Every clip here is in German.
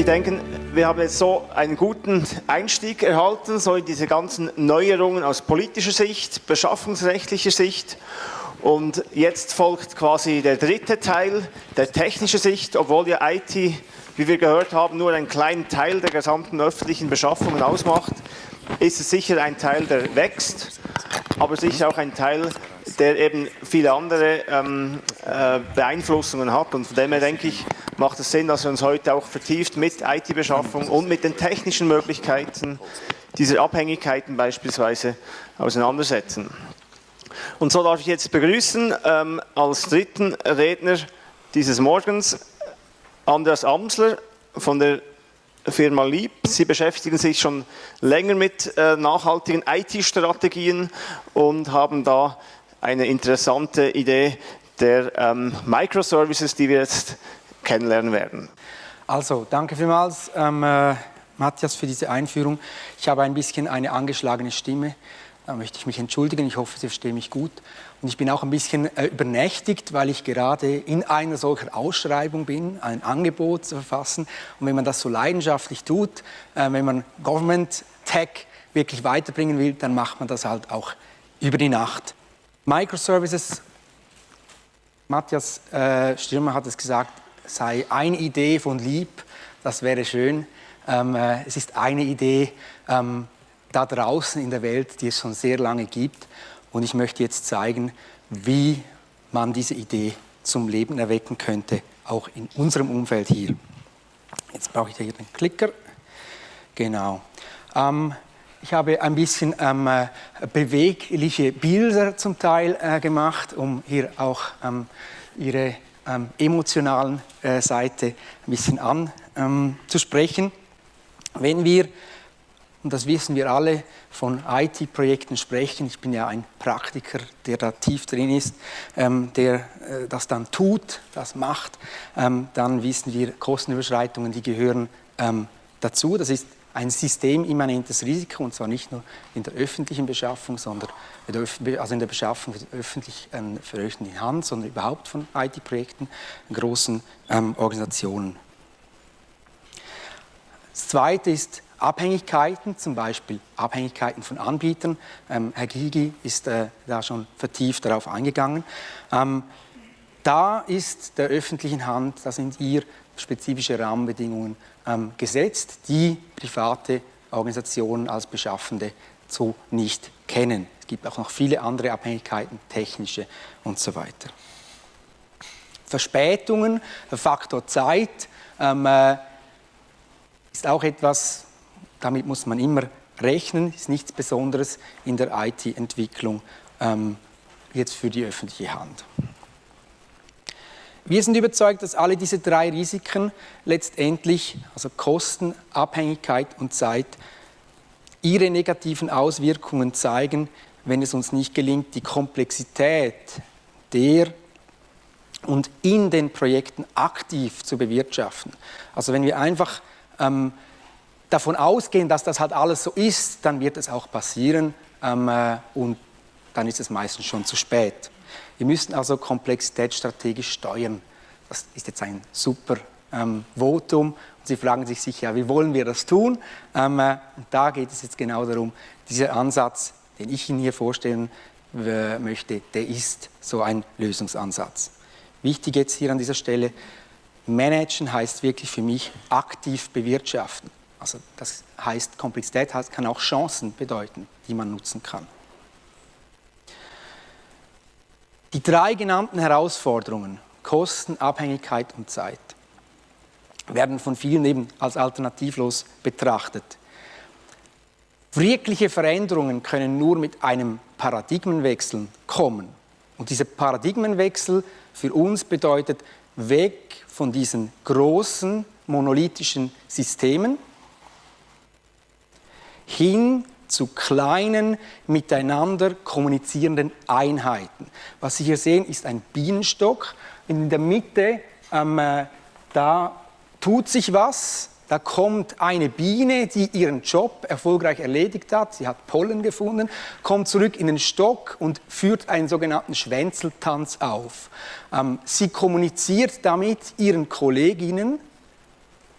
Wir denken, wir haben jetzt so einen guten Einstieg erhalten, so in diese ganzen Neuerungen aus politischer Sicht, beschaffungsrechtlicher Sicht. Und jetzt folgt quasi der dritte Teil, der technische Sicht, obwohl ja IT, wie wir gehört haben, nur einen kleinen Teil der gesamten öffentlichen Beschaffungen ausmacht, ist es sicher ein Teil, der wächst, aber sicher auch ein Teil, der eben viele andere ähm, äh, Beeinflussungen hat. Und von dem her denke ich, macht es Sinn, dass wir uns heute auch vertieft mit IT-Beschaffung und mit den technischen Möglichkeiten dieser Abhängigkeiten beispielsweise auseinandersetzen. Und so darf ich jetzt begrüßen ähm, als dritten Redner dieses Morgens Andreas Amsler von der Firma Lieb. Sie beschäftigen sich schon länger mit äh, nachhaltigen IT-Strategien und haben da eine interessante Idee der ähm, Microservices, die wir jetzt kennenlernen werden. Also, danke vielmals, ähm, äh, Matthias, für diese Einführung. Ich habe ein bisschen eine angeschlagene Stimme. Möchte ich mich entschuldigen. Ich hoffe, Sie verstehen mich gut. Und ich bin auch ein bisschen äh, übernächtigt, weil ich gerade in einer solcher Ausschreibung bin, ein Angebot zu verfassen. Und wenn man das so leidenschaftlich tut, äh, wenn man Government Tech wirklich weiterbringen will, dann macht man das halt auch über die Nacht. Microservices, Matthias äh, Stürmer hat es gesagt, sei eine Idee von Lieb, das wäre schön. Ähm, äh, es ist eine Idee ähm, da draußen in der Welt, die es schon sehr lange gibt. Und ich möchte jetzt zeigen, wie man diese Idee zum Leben erwecken könnte, auch in unserem Umfeld hier. Jetzt brauche ich hier den Klicker. Genau. Ähm, ich habe ein bisschen ähm, äh, bewegliche Bilder zum Teil äh, gemacht, um hier auch ähm, Ihre ähm, emotionalen äh, Seite ein bisschen anzusprechen. Ähm, Wenn wir, und das wissen wir alle, von IT-Projekten sprechen, ich bin ja ein Praktiker, der da tief drin ist, ähm, der äh, das dann tut, das macht, ähm, dann wissen wir, Kostenüberschreitungen, die gehören dazu. Das ist ein systemimmanentes Risiko, und zwar nicht nur in der öffentlichen Beschaffung, sondern also in der Beschaffung öffentlich, äh, für Hand, sondern überhaupt von IT-Projekten, großen ähm, Organisationen. Das Zweite ist Abhängigkeiten, zum Beispiel Abhängigkeiten von Anbietern. Ähm, Herr Gigi ist äh, da schon vertieft darauf eingegangen. Ähm, da ist der öffentlichen Hand, da sind hier spezifische Rahmenbedingungen ähm, gesetzt, die private Organisationen als Beschaffende so nicht kennen. Es gibt auch noch viele andere Abhängigkeiten, technische und so weiter. Verspätungen, Faktor Zeit ähm, äh, ist auch etwas, damit muss man immer rechnen, ist nichts Besonderes in der IT-Entwicklung ähm, jetzt für die öffentliche Hand. Wir sind überzeugt, dass alle diese drei Risiken letztendlich, also Kosten, Abhängigkeit und Zeit, ihre negativen Auswirkungen zeigen, wenn es uns nicht gelingt, die Komplexität der und in den Projekten aktiv zu bewirtschaften. Also wenn wir einfach ähm, davon ausgehen, dass das halt alles so ist, dann wird es auch passieren ähm, äh, und dann ist es meistens schon zu spät. Wir müssen also Komplexität strategisch steuern. Das ist jetzt ein super ähm, Votum. Und Sie fragen sich sicher, wie wollen wir das tun? Ähm, äh, und da geht es jetzt genau darum, dieser Ansatz, den ich Ihnen hier vorstellen äh, möchte, der ist so ein Lösungsansatz. Wichtig jetzt hier an dieser Stelle, managen heißt wirklich für mich aktiv bewirtschaften. Also das heißt, Komplexität kann auch Chancen bedeuten, die man nutzen kann. Die drei genannten Herausforderungen, Kosten, Abhängigkeit und Zeit, werden von vielen eben als alternativlos betrachtet. Wirkliche Veränderungen können nur mit einem Paradigmenwechsel kommen. Und dieser Paradigmenwechsel für uns bedeutet weg von diesen großen monolithischen Systemen hin zu kleinen, miteinander kommunizierenden Einheiten. Was Sie hier sehen, ist ein Bienenstock. In der Mitte, ähm, äh, da tut sich was. Da kommt eine Biene, die ihren Job erfolgreich erledigt hat. Sie hat Pollen gefunden, kommt zurück in den Stock und führt einen sogenannten Schwänzeltanz auf. Ähm, sie kommuniziert damit ihren Kolleginnen,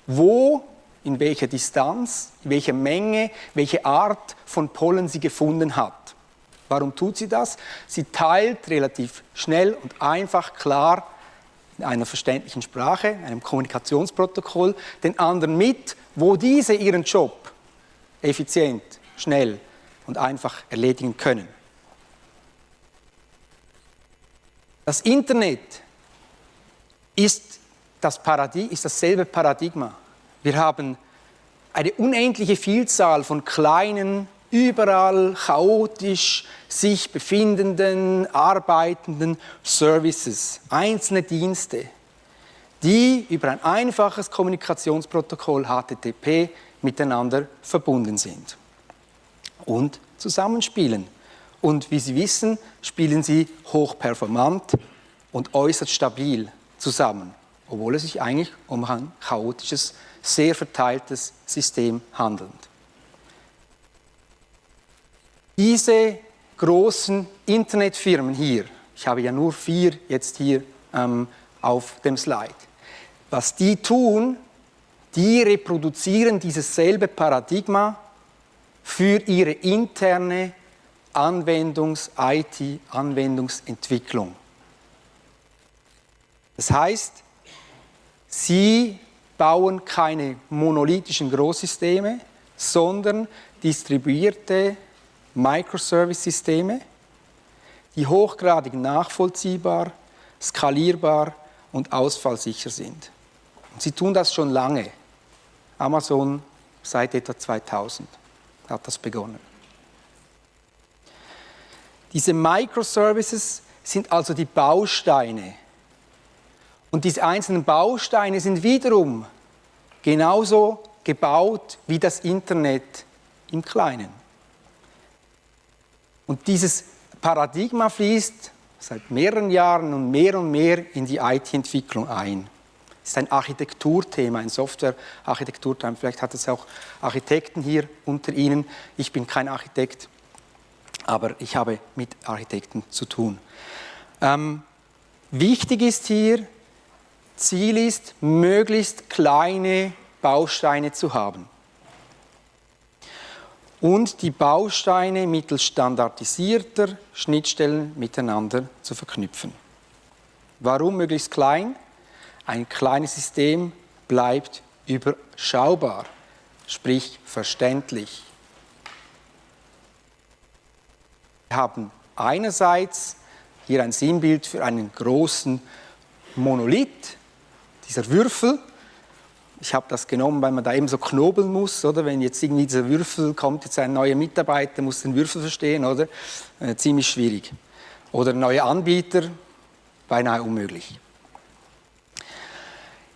wo in welcher Distanz, in welcher Menge, welche Art von Pollen sie gefunden hat. Warum tut sie das? Sie teilt relativ schnell und einfach klar in einer verständlichen Sprache, einem Kommunikationsprotokoll, den anderen mit, wo diese ihren Job effizient, schnell und einfach erledigen können. Das Internet ist, das Paradig ist dasselbe Paradigma. Wir haben eine unendliche Vielzahl von kleinen, überall chaotisch sich befindenden, arbeitenden Services, einzelne Dienste, die über ein einfaches Kommunikationsprotokoll HTTP miteinander verbunden sind und zusammenspielen. Und wie Sie wissen, spielen sie hochperformant und äußerst stabil zusammen, obwohl es sich eigentlich um ein chaotisches, sehr verteiltes System handelt. Diese großen Internetfirmen hier, ich habe ja nur vier jetzt hier ähm, auf dem Slide, was die tun, die reproduzieren dieses selbe Paradigma für ihre interne Anwendungs-IT, Anwendungsentwicklung. Das heißt, sie bauen keine monolithischen Großsysteme, sondern distribuierte Microservice-Systeme, die hochgradig nachvollziehbar, skalierbar und ausfallsicher sind. Und sie tun das schon lange. Amazon seit etwa 2000 hat das begonnen. Diese Microservices sind also die Bausteine. Und diese einzelnen Bausteine sind wiederum genauso gebaut wie das Internet im Kleinen. Und dieses Paradigma fließt seit mehreren Jahren und mehr und mehr in die IT-Entwicklung ein. Es ist ein Architekturthema, ein Software-Architekturthema. Vielleicht hat es auch Architekten hier unter Ihnen. Ich bin kein Architekt, aber ich habe mit Architekten zu tun. Ähm, wichtig ist hier, Ziel ist, möglichst kleine Bausteine zu haben und die Bausteine mittels standardisierter Schnittstellen miteinander zu verknüpfen. Warum möglichst klein? Ein kleines System bleibt überschaubar, sprich verständlich. Wir haben einerseits hier ein Sinnbild für einen großen Monolith, dieser Würfel. Ich habe das genommen, weil man da eben so knobeln muss, oder? Wenn jetzt irgendwie dieser Würfel kommt, jetzt ein neuer Mitarbeiter muss den Würfel verstehen, oder? Äh, ziemlich schwierig. Oder neue Anbieter, beinahe unmöglich.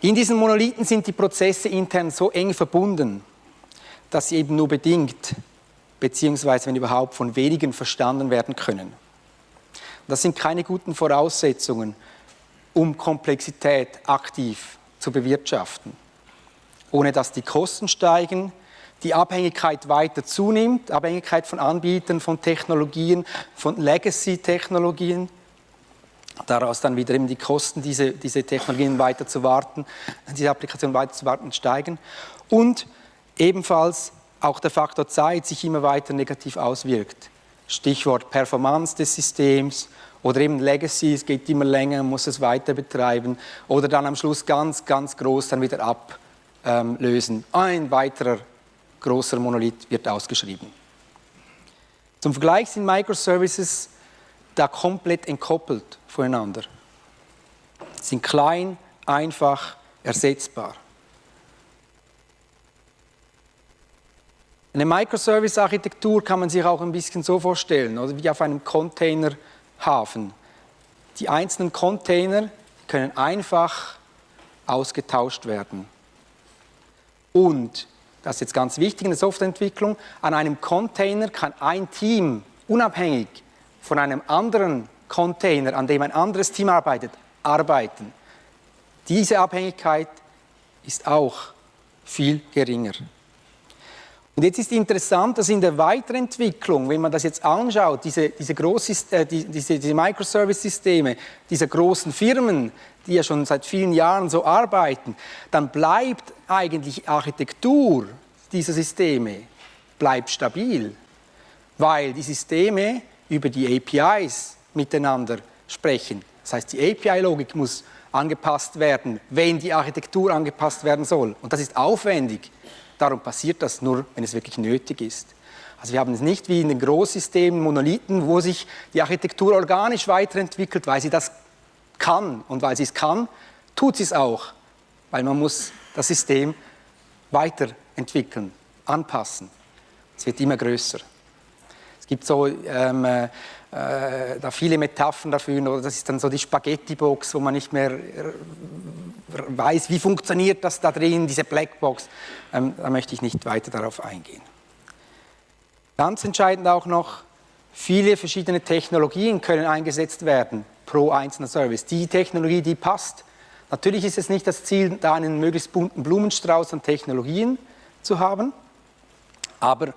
In diesen Monolithen sind die Prozesse intern so eng verbunden, dass sie eben nur bedingt beziehungsweise wenn überhaupt von wenigen verstanden werden können. Das sind keine guten Voraussetzungen, um Komplexität aktiv zu bewirtschaften. Ohne dass die Kosten steigen, die Abhängigkeit weiter zunimmt, Abhängigkeit von Anbietern, von Technologien, von Legacy-Technologien, daraus dann wieder eben die Kosten, diese, diese Technologien weiter zu warten, diese Applikation weiter zu warten, steigen und ebenfalls auch der Faktor Zeit sich immer weiter negativ auswirkt. Stichwort Performance des Systems oder eben Legacy, es geht immer länger, man muss es weiter betreiben oder dann am Schluss ganz, ganz groß dann wieder ablösen. Ein weiterer großer Monolith wird ausgeschrieben. Zum Vergleich sind Microservices da komplett entkoppelt voneinander. Sie sind klein, einfach, ersetzbar. Eine Microservice-Architektur kann man sich auch ein bisschen so vorstellen, oder wie auf einem Containerhafen. Die einzelnen Container können einfach ausgetauscht werden. Und, das ist jetzt ganz wichtig in der Softwareentwicklung, an einem Container kann ein Team unabhängig von einem anderen Container, an dem ein anderes Team arbeitet, arbeiten. Diese Abhängigkeit ist auch viel geringer. Und jetzt ist interessant, dass in der Weiterentwicklung, wenn man das jetzt anschaut, diese, diese, äh, die, diese, diese Microservice-Systeme dieser großen Firmen, die ja schon seit vielen Jahren so arbeiten, dann bleibt eigentlich Architektur dieser Systeme bleibt stabil, weil die Systeme über die APIs miteinander sprechen. Das heißt, die API-Logik muss angepasst werden, wenn die Architektur angepasst werden soll. Und das ist aufwendig. Darum passiert das nur, wenn es wirklich nötig ist. Also wir haben es nicht wie in den Großsystemen, Monolithen, wo sich die Architektur organisch weiterentwickelt, weil sie das kann. Und weil sie es kann, tut sie es auch, weil man muss das System weiterentwickeln, anpassen. Es wird immer größer. Es gibt so ähm, äh, da viele Metaphern dafür, das ist dann so die Spaghetti-Box, wo man nicht mehr weiß, wie funktioniert das da drin, diese Blackbox. Ähm, da möchte ich nicht weiter darauf eingehen. Ganz entscheidend auch noch, viele verschiedene Technologien können eingesetzt werden pro einzelner Service. Die Technologie, die passt. Natürlich ist es nicht das Ziel, da einen möglichst bunten Blumenstrauß an Technologien zu haben, aber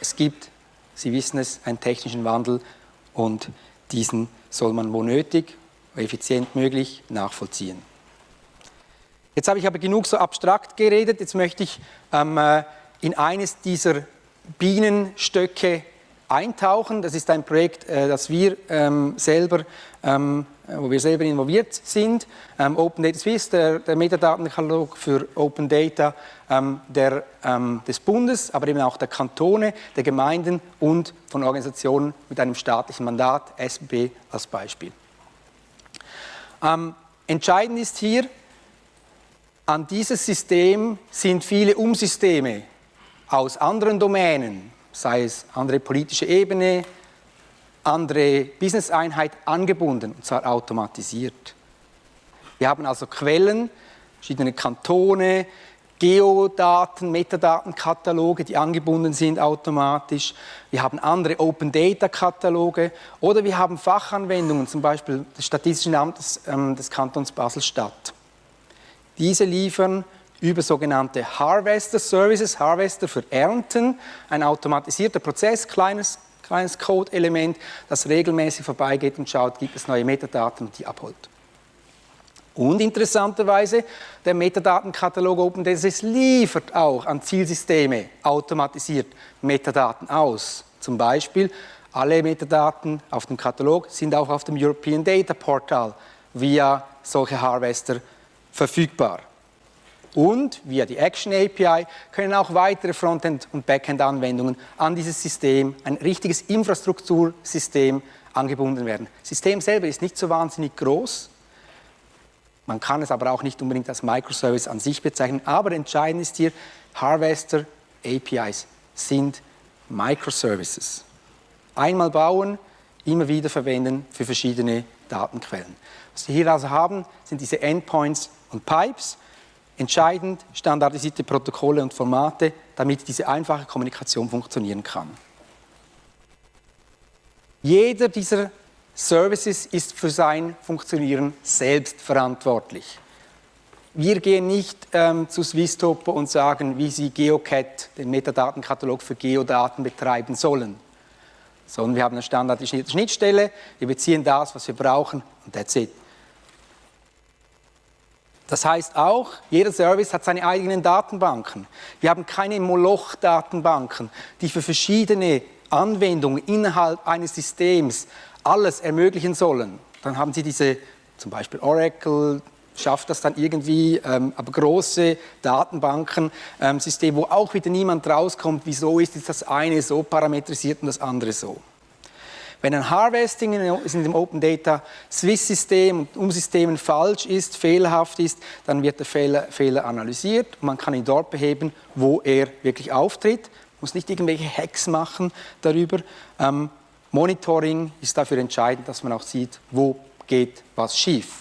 es gibt, Sie wissen es, einen technischen Wandel und diesen soll man wo nötig, wo effizient möglich nachvollziehen. Jetzt habe ich aber genug so abstrakt geredet, jetzt möchte ich ähm, äh, in eines dieser Bienenstöcke eintauchen. Das ist ein Projekt, äh, das wir ähm, selber, ähm, wo wir selber involviert sind. Ähm, Open Data Swiss, der, der Metadatenkatalog für Open Data der, des Bundes, aber eben auch der Kantone, der Gemeinden und von Organisationen mit einem staatlichen Mandat, SB als Beispiel. Entscheidend ist hier, an dieses System sind viele Umsysteme aus anderen Domänen, sei es andere politische Ebene, andere Business-Einheit angebunden, und zwar automatisiert. Wir haben also Quellen, verschiedene Kantone, Geodaten, Metadatenkataloge, die angebunden sind automatisch. Wir haben andere Open Data Kataloge oder wir haben Fachanwendungen, zum Beispiel des Statistischen Amtes ähm, des Kantons Basel-Stadt. Diese liefern über sogenannte Harvester Services, Harvester für Ernten, ein automatisierter Prozess, kleines, kleines Code-Element, das regelmäßig vorbeigeht und schaut, gibt es neue Metadaten und die abholt. Und interessanterweise, der Metadatenkatalog OpenDSS liefert auch an Zielsysteme automatisiert Metadaten aus. Zum Beispiel, alle Metadaten auf dem Katalog sind auch auf dem European Data Portal via solche Harvester verfügbar. Und via die Action API können auch weitere Frontend- und Backend-Anwendungen an dieses System, ein richtiges Infrastruktursystem, angebunden werden. Das System selber ist nicht so wahnsinnig groß, man kann es aber auch nicht unbedingt als Microservice an sich bezeichnen, aber entscheidend ist hier, Harvester APIs sind Microservices. Einmal bauen, immer wieder verwenden für verschiedene Datenquellen. Was wir hier also haben, sind diese Endpoints und Pipes, Entscheidend standardisierte Protokolle und Formate, damit diese einfache Kommunikation funktionieren kann. Jeder dieser Services ist für sein Funktionieren selbst verantwortlich. Wir gehen nicht ähm, zu Swisstopo und sagen, wie sie GeoCat, den Metadatenkatalog für Geodaten, betreiben sollen. Sondern wir haben eine standardisierte Schnittstelle, wir beziehen das, was wir brauchen und that's it. Das heißt auch, jeder Service hat seine eigenen Datenbanken. Wir haben keine Moloch-Datenbanken, die für verschiedene Anwendungen innerhalb eines Systems alles ermöglichen sollen. Dann haben Sie diese, zum Beispiel Oracle, schafft das dann irgendwie, ähm, aber große Datenbanken, ähm, wo auch wieder niemand rauskommt, wieso ist das eine so parametrisiert und das andere so. Wenn ein Harvesting in dem Open Data Swiss System und Umsystemen falsch ist, fehlerhaft ist, dann wird der Fehler, Fehler analysiert und man kann ihn dort beheben, wo er wirklich auftritt. Man muss nicht irgendwelche Hacks machen darüber. Ähm, Monitoring ist dafür entscheidend, dass man auch sieht, wo geht was schief.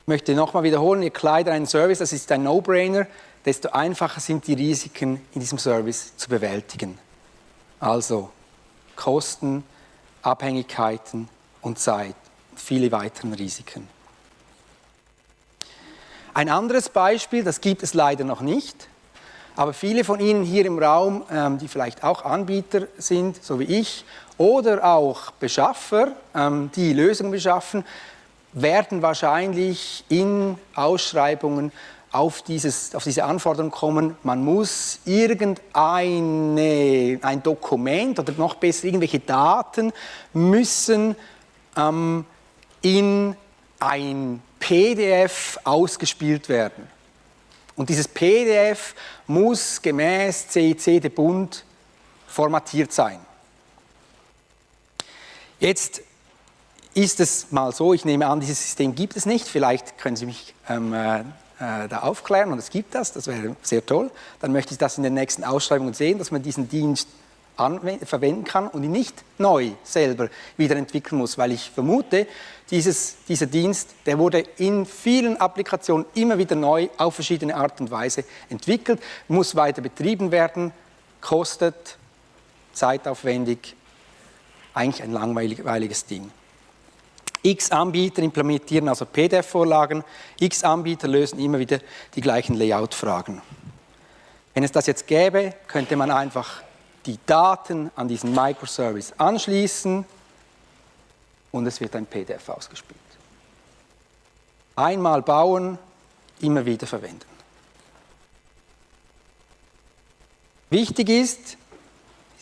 Ich möchte nochmal wiederholen, ihr kleidet einen Service, das ist ein No-Brainer, desto einfacher sind die Risiken in diesem Service zu bewältigen. Also Kosten, Abhängigkeiten und Zeit, viele weitere Risiken. Ein anderes Beispiel, das gibt es leider noch nicht, Aber viele von Ihnen hier im Raum, ähm, die vielleicht auch Anbieter sind, so wie ich, oder auch Beschaffer, ähm, die Lösungen beschaffen, werden wahrscheinlich in Ausschreibungen auf, dieses, auf diese Anforderung kommen, man muss irgendein ein Dokument oder noch besser irgendwelche Daten müssen ähm, in ein PDF ausgespielt werden. Und dieses PDF muss gemäß CIC de Bund formatiert sein. Jetzt ist es mal so, ich nehme an, dieses System gibt es nicht, vielleicht können Sie mich ähm, äh, da aufklären und es gibt das, das wäre sehr toll. Dann möchte ich das in den nächsten Ausschreibungen sehen, dass man diesen Dienst verwenden kann und ihn nicht neu selber wieder entwickeln muss, weil ich vermute, dieses, dieser Dienst, der wurde in vielen Applikationen immer wieder neu auf verschiedene Art und Weise entwickelt, muss weiter betrieben werden, kostet, zeitaufwendig, eigentlich ein langweiliges Ding. X Anbieter implementieren also PDF-Vorlagen, X Anbieter lösen immer wieder die gleichen Layout-Fragen. Wenn es das jetzt gäbe, könnte man einfach die Daten an diesen Microservice anschließen und es wird ein PDF ausgespielt. Einmal bauen, immer wieder verwenden. Wichtig ist,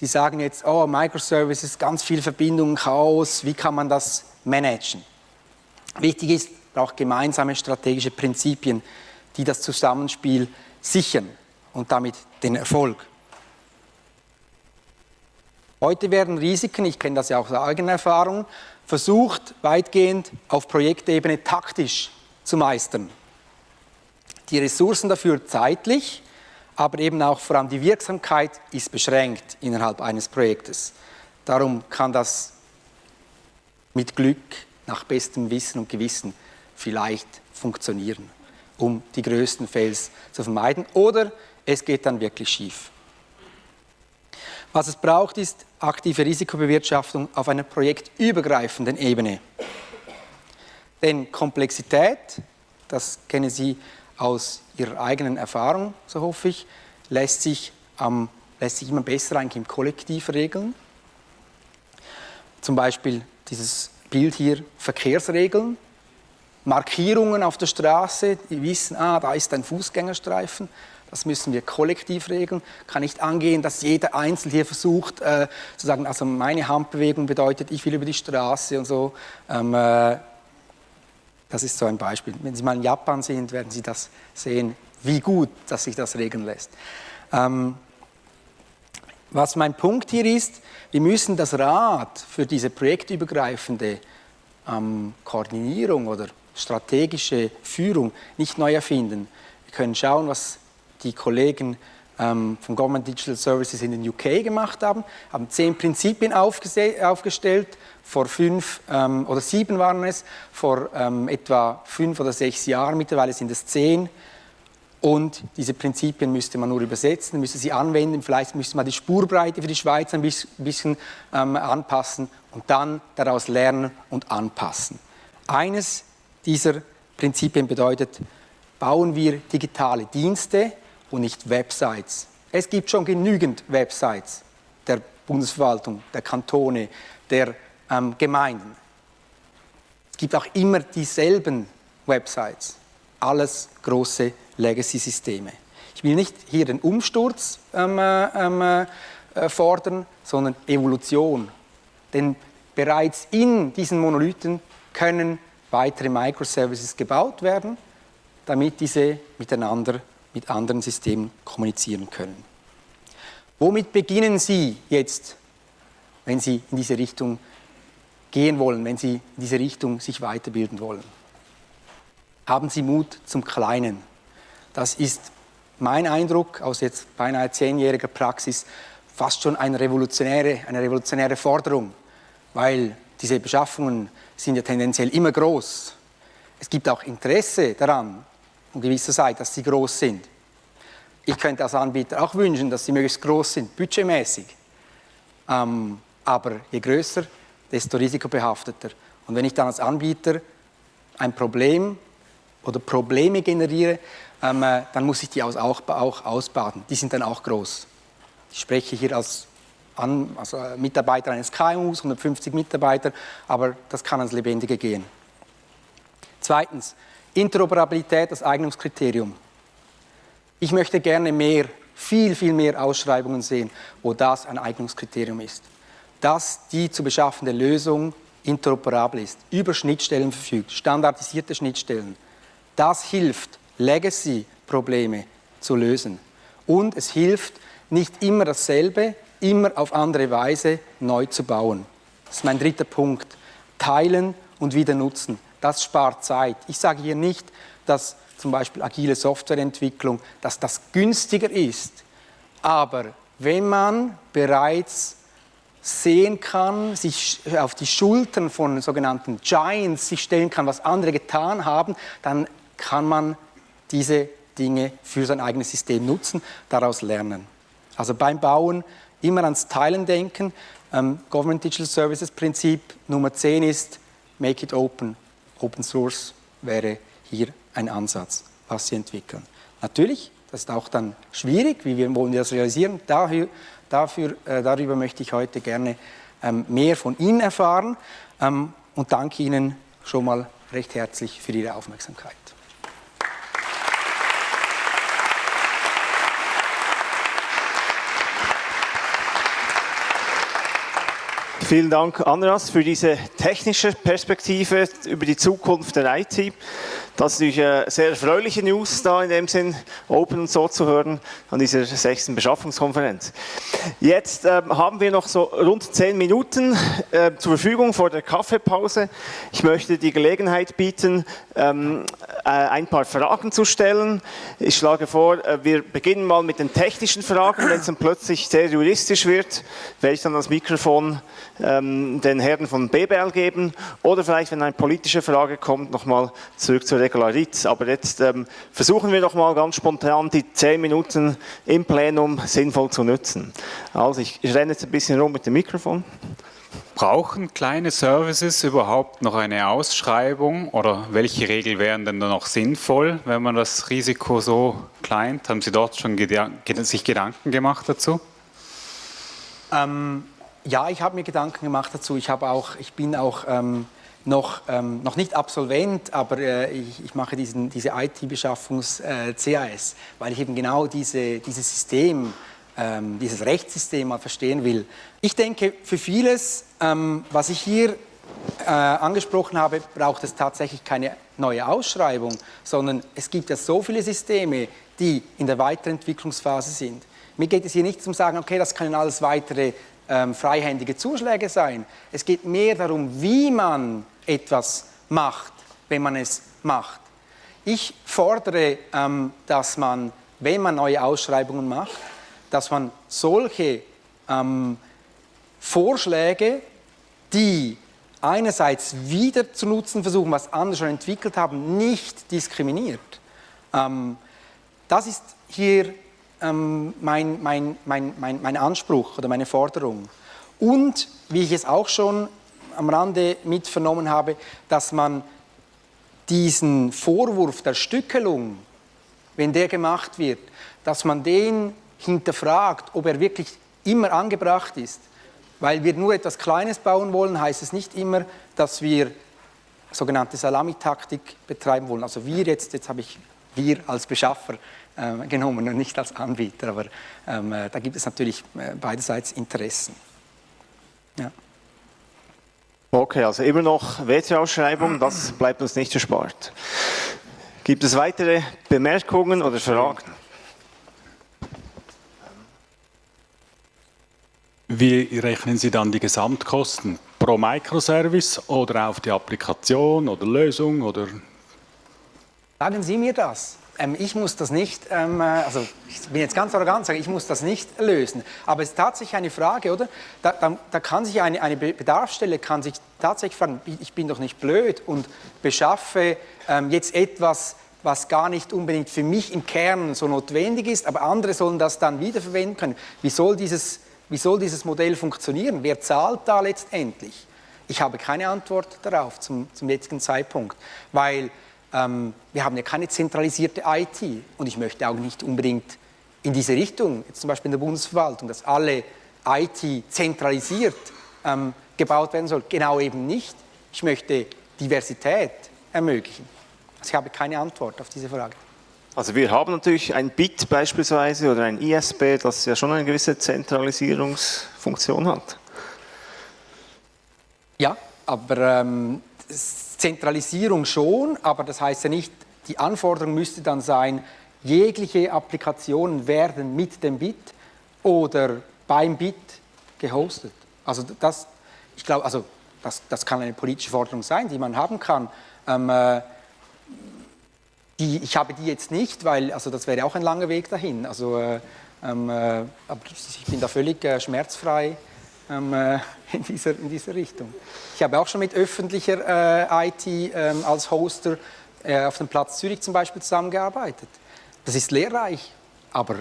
Sie sagen jetzt, oh, Microservices, ganz viel Verbindungen, Chaos, wie kann man das managen? Wichtig ist, braucht gemeinsame strategische Prinzipien, die das Zusammenspiel sichern und damit den Erfolg. Heute werden Risiken, ich kenne das ja auch aus eigener Erfahrung, versucht weitgehend auf Projektebene taktisch zu meistern. Die Ressourcen dafür zeitlich, aber eben auch vor allem die Wirksamkeit ist beschränkt innerhalb eines Projektes. Darum kann das mit Glück, nach bestem Wissen und Gewissen vielleicht funktionieren, um die größten Fails zu vermeiden. Oder es geht dann wirklich schief. Was es braucht, ist aktive Risikobewirtschaftung auf einer projektübergreifenden Ebene. Denn Komplexität, das kennen Sie aus Ihrer eigenen Erfahrung, so hoffe ich, lässt sich, ähm, lässt sich immer besser eigentlich im Kollektiv regeln. Zum Beispiel dieses Bild hier, Verkehrsregeln, Markierungen auf der Straße, die wissen, ah, da ist ein Fußgängerstreifen, das müssen wir kollektiv regeln. Kann nicht angehen, dass jeder Einzelne hier versucht, äh, zu sagen, also meine Handbewegung bedeutet, ich will über die Straße und so. Ähm, äh, das ist so ein Beispiel. Wenn Sie mal in Japan sind, werden Sie das sehen, wie gut, dass sich das regeln lässt. Ähm, was mein Punkt hier ist, wir müssen das Rad für diese projektübergreifende ähm, Koordinierung oder strategische Führung nicht neu erfinden. Wir können schauen, was die Kollegen ähm, von Government Digital Services in den UK gemacht haben, haben zehn Prinzipien aufgestellt, vor fünf ähm, oder sieben waren es, vor ähm, etwa fünf oder sechs Jahren, mittlerweile sind es zehn. Und diese Prinzipien müsste man nur übersetzen, müsste sie anwenden, vielleicht müsste man die Spurbreite für die Schweiz ein bisschen ähm, anpassen und dann daraus lernen und anpassen. Eines dieser Prinzipien bedeutet, bauen wir digitale Dienste, und nicht Websites. Es gibt schon genügend Websites der Bundesverwaltung, der Kantone, der ähm, Gemeinden. Es gibt auch immer dieselben Websites. Alles große Legacy-Systeme. Ich will nicht hier den Umsturz ähm, äh, ähm, äh, fordern, sondern Evolution. Denn bereits in diesen Monolithen können weitere Microservices gebaut werden, damit diese miteinander mit anderen Systemen kommunizieren können. Womit beginnen Sie jetzt, wenn Sie in diese Richtung gehen wollen, wenn Sie in diese Richtung sich weiterbilden wollen? Haben Sie Mut zum Kleinen. Das ist mein Eindruck aus jetzt beinahe zehnjähriger Praxis fast schon eine revolutionäre, eine revolutionäre Forderung, weil diese Beschaffungen sind ja tendenziell immer groß. Es gibt auch Interesse daran, von gewisser Seite, dass sie groß sind. Ich könnte als Anbieter auch wünschen, dass sie möglichst groß sind, budgetmäßig. Ähm, aber je größer, desto risikobehafteter. Und wenn ich dann als Anbieter ein Problem oder Probleme generiere, ähm, äh, dann muss ich die auch, auch ausbaden. Die sind dann auch groß. Ich spreche hier als an, also äh, Mitarbeiter eines KMUs, 150 Mitarbeiter, aber das kann ans Lebendige gehen. Zweitens, Interoperabilität als Eignungskriterium. Ich möchte gerne mehr, viel, viel mehr Ausschreibungen sehen, wo das ein Eignungskriterium ist. Dass die zu beschaffende Lösung interoperabel ist, über Schnittstellen verfügt, standardisierte Schnittstellen. Das hilft, Legacy-Probleme zu lösen. Und es hilft, nicht immer dasselbe, immer auf andere Weise neu zu bauen. Das ist mein dritter Punkt. Teilen und wieder nutzen. Das spart Zeit. Ich sage hier nicht, dass zum Beispiel agile Softwareentwicklung, dass das günstiger ist. Aber wenn man bereits sehen kann, sich auf die Schultern von sogenannten Giants sich stellen kann, was andere getan haben, dann kann man diese Dinge für sein eigenes System nutzen, daraus lernen. Also beim Bauen immer ans Teilen denken. Ähm, Government Digital Services Prinzip Nummer 10 ist Make it open. Open Source wäre hier ein Ansatz, was Sie entwickeln. Natürlich, das ist auch dann schwierig, wie wir wollen das realisieren. Dafür, dafür, äh, darüber möchte ich heute gerne ähm, mehr von Ihnen erfahren ähm, und danke Ihnen schon mal recht herzlich für Ihre Aufmerksamkeit. Vielen Dank, Andreas, für diese technische Perspektive über die Zukunft der IT. Das ist natürlich eine sehr erfreuliche News da in dem Sinn, Open und so zu hören an dieser sechsten Beschaffungskonferenz. Jetzt äh, haben wir noch so rund zehn Minuten äh, zur Verfügung vor der Kaffeepause. Ich möchte die Gelegenheit bieten, ähm, äh, ein paar Fragen zu stellen. Ich schlage vor, äh, wir beginnen mal mit den technischen Fragen. Wenn es dann plötzlich sehr juristisch wird, werde ich dann das Mikrofon ähm, den Herren von BBL geben oder vielleicht, wenn eine politische Frage kommt, nochmal zurück zur Regularitz. Aber jetzt ähm, versuchen wir doch mal ganz spontan die zehn Minuten im Plenum sinnvoll zu nutzen. Also ich, ich renne jetzt ein bisschen rum mit dem Mikrofon. Brauchen kleine Services überhaupt noch eine Ausschreibung oder welche Regeln wären denn da noch sinnvoll, wenn man das Risiko so klein? Haben Sie dort schon sich Gedanken gemacht dazu? Ähm, ja, ich habe mir Gedanken gemacht dazu. Ich, auch, ich bin auch ähm, noch, ähm, noch nicht Absolvent, aber äh, ich, ich, mache diesen, diese IT-Beschaffungs-CAS, äh, weil ich eben genau diese, dieses System, ähm, dieses Rechtssystem mal verstehen will. Ich denke, für vieles, ähm, was ich hier äh, angesprochen habe, braucht es tatsächlich keine neue Ausschreibung, sondern es gibt ja so viele Systeme, die in der Weiterentwicklungsphase sind. Mir geht es hier nicht um zu sagen, okay, das können alles weitere ähm, freihändige Zuschläge sein. Es geht mehr darum, wie man etwas macht, wenn man es macht. Ich fordere, ähm, dass man, wenn man neue Ausschreibungen macht, dass man solche ähm, Vorschläge, die einerseits wieder zu nutzen versuchen, was andere schon entwickelt haben, nicht diskriminiert. Ähm, das ist hier ähm, mein, mein, mein, mein, mein Anspruch oder meine Forderung. Und, wie ich es auch schon am Rande mit vernommen habe, dass man diesen Vorwurf der Stückelung, wenn der gemacht wird, dass man den hinterfragt, ob er wirklich immer angebracht ist. Weil wir nur etwas Kleines bauen wollen, heißt es nicht immer, dass wir sogenannte Salamitaktik betreiben wollen. Also wir jetzt, jetzt habe ich wir als Beschaffer äh, genommen und nicht als Anbieter. Aber ähm, äh, da gibt es natürlich äh, beiderseits Interessen. Ja. Okay, also immer noch WC-Ausschreibung, das bleibt uns nicht erspart. Gibt es weitere Bemerkungen oder Fragen? Wie rechnen Sie dann die Gesamtkosten? Pro Microservice oder auf die Applikation oder Lösung? Oder? Sagen Sie mir das ähm, ich muss das nicht, ähm, äh, also ich bin jetzt ganz arrogant, sage ich muss das nicht lösen. Aber es ist tatsächlich eine Frage, oder? Da, da, da kann sich eine, eine, Bedarfsstelle kann sich tatsächlich fragen, ich bin doch nicht blöd und beschaffe ähm, jetzt etwas, was gar nicht unbedingt für mich im Kern so notwendig ist, aber andere sollen das dann wiederverwenden können. Wie soll dieses, wie soll dieses Modell funktionieren? Wer zahlt da letztendlich? Ich habe keine Antwort darauf zum, zum jetzigen Zeitpunkt, weil ähm, wir haben ja keine zentralisierte IT und ich möchte auch nicht unbedingt in diese Richtung, jetzt zum Beispiel in der Bundesverwaltung, dass alle IT zentralisiert ähm, gebaut werden soll. Genau eben nicht. Ich möchte Diversität ermöglichen. Also ich habe keine Antwort auf diese Frage. Also wir haben natürlich ein BIT beispielsweise oder ein ISB, das ja schon eine gewisse Zentralisierungsfunktion hat. Ja, aber ähm, Zentralisierung schon, aber das heißt ja nicht, die Anforderung müsste dann sein, jegliche Applikationen werden mit dem Bit oder beim Bit gehostet. Also das, ich glaube, also das, das kann eine politische Forderung sein, die man haben kann. Ähm, äh, die, ich habe die jetzt nicht, weil also das wäre auch ein langer Weg dahin. Also, äh, ähm, äh, ich bin da völlig äh, schmerzfrei in, dieser, in dieser Richtung. Ich habe auch schon mit öffentlicher äh, IT ähm, als Hoster äh, auf dem Platz Zürich zum Beispiel zusammengearbeitet. Das ist lehrreich, aber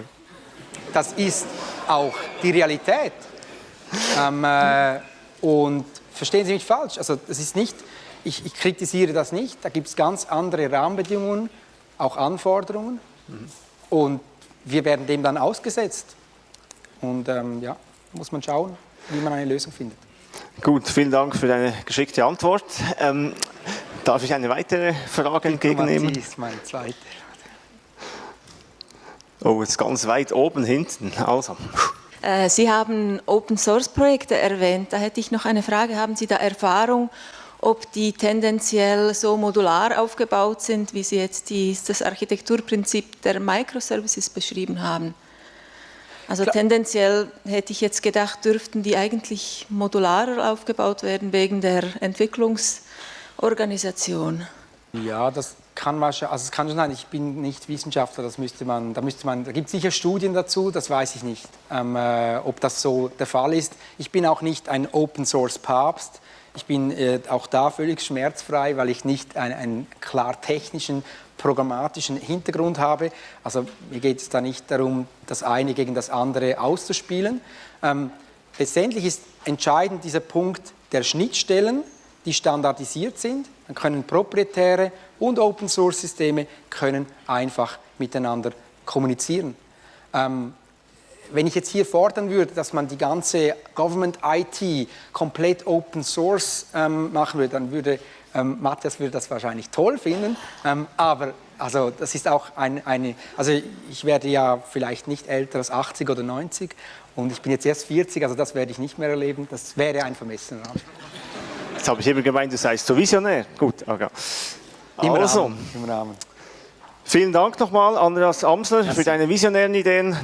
das ist auch die Realität. Ähm, und verstehen Sie mich falsch, also das ist nicht, ich, ich kritisiere das nicht, da gibt es ganz andere Rahmenbedingungen, auch Anforderungen mhm. und wir werden dem dann ausgesetzt. Und ähm, ja, muss man schauen, wie man eine Lösung findet. Gut, vielen Dank für deine geschickte Antwort. Ähm, darf ich eine weitere Frage entgegennehmen? Die ist meine zweite. Oh, jetzt ganz weit oben hinten. Also. Äh, Sie haben Open Source Projekte erwähnt. Da hätte ich noch eine Frage. Haben Sie da Erfahrung, ob die tendenziell so modular aufgebaut sind, wie Sie jetzt die, das Architekturprinzip der Microservices beschrieben haben? Also tendenziell hätte ich jetzt gedacht, dürften die eigentlich modularer aufgebaut werden wegen der Entwicklungsorganisation. Ja, das kann man schon, also es kann schon sein, ich bin nicht Wissenschaftler, das müsste man, da müsste man, da gibt es sicher Studien dazu, das weiß ich nicht, ähm, äh, ob das so der Fall ist. Ich bin auch nicht ein Open Source Papst, ich bin äh, auch da völlig schmerzfrei, weil ich nicht einen klar technischen programmatischen Hintergrund habe. Also mir geht es da nicht darum, das eine gegen das andere auszuspielen. Ähm, letztendlich ist entscheidend dieser Punkt der Schnittstellen, die standardisiert sind. Dann können proprietäre und Open-Source-Systeme einfach miteinander kommunizieren. Ähm, wenn ich jetzt hier fordern würde, dass man die ganze Government IT komplett Open Source ähm, machen würde, dann würde ähm, Matthias würde das wahrscheinlich toll finden, ähm, aber also das ist auch ein, eine, also ich werde ja vielleicht nicht älter als 80 oder 90 und ich bin jetzt erst 40, also das werde ich nicht mehr erleben, das wäre ein vermessener Anspruch. Jetzt habe ich immer gemeint, du seist so visionär. Gut, okay. Im also, Rahmen. Im Rahmen. Vielen Dank nochmal, Andreas Amsler, für deine visionären Ideen.